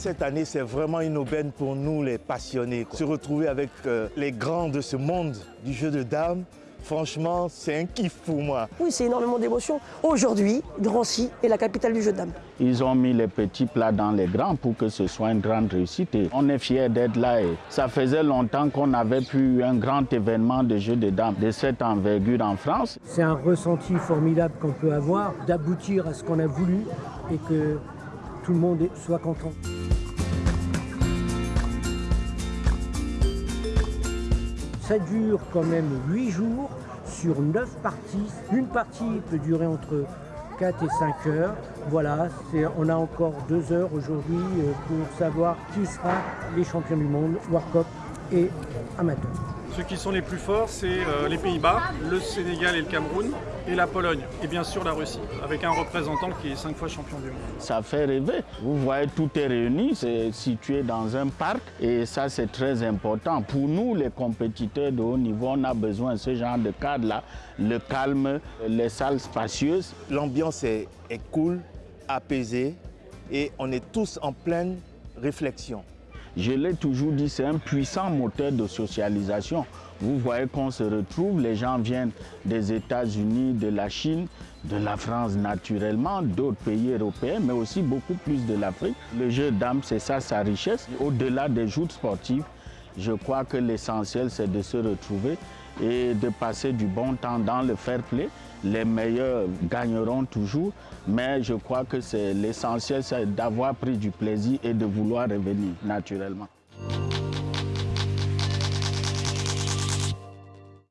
Cette année, c'est vraiment une aubaine pour nous, les passionnés. Se retrouver avec euh, les grands de ce monde du jeu de dames, franchement, c'est un kiff pour moi. Oui, c'est énormément d'émotions. Aujourd'hui, Drancy est la capitale du jeu de dames. Ils ont mis les petits plats dans les grands pour que ce soit une grande réussite. Et on est fiers d'être là. Et ça faisait longtemps qu'on n'avait plus un grand événement de jeu de dames de cette envergure en France. C'est un ressenti formidable qu'on peut avoir d'aboutir à ce qu'on a voulu et que tout le monde soit content. Ça dure quand même 8 jours sur 9 parties. Une partie peut durer entre 4 et 5 heures. Voilà, on a encore 2 heures aujourd'hui euh, pour savoir qui sera les champions du monde, World et amateur. Ceux qui sont les plus forts, c'est euh, les Pays-Bas, le Sénégal et le Cameroun, et la Pologne, et bien sûr la Russie, avec un représentant qui est cinq fois champion du monde. Ça fait rêver. Vous voyez, tout est réuni, c'est situé dans un parc, et ça c'est très important. Pour nous, les compétiteurs de haut niveau, on a besoin de ce genre de cadre-là, le calme, les salles spacieuses. L'ambiance est, est cool, apaisée, et on est tous en pleine réflexion. Je l'ai toujours dit, c'est un puissant moteur de socialisation. Vous voyez qu'on se retrouve, les gens viennent des États-Unis, de la Chine, de la France naturellement, d'autres pays européens, mais aussi beaucoup plus de l'Afrique. Le jeu d'âme, c'est ça sa richesse. Au-delà des joutes sportives, je crois que l'essentiel, c'est de se retrouver et de passer du bon temps dans le fair play. Les meilleurs gagneront toujours, mais je crois que c'est l'essentiel, c'est d'avoir pris du plaisir et de vouloir revenir naturellement.